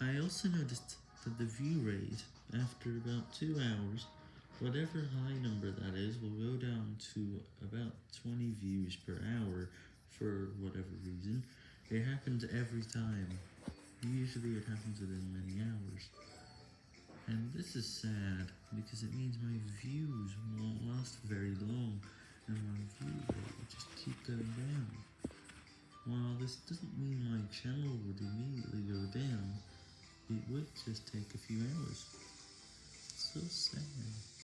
I also noticed that the view rate, after about 2 hours, whatever high number that is will go down to about 20 views per hour for whatever reason. It happens every time. Usually it happens within many hours. And this is sad, because it means my views won't last very long, and my view rate will just keep going down. While this doesn't mean my channel would immediately go down, would just take a few hours. So sad.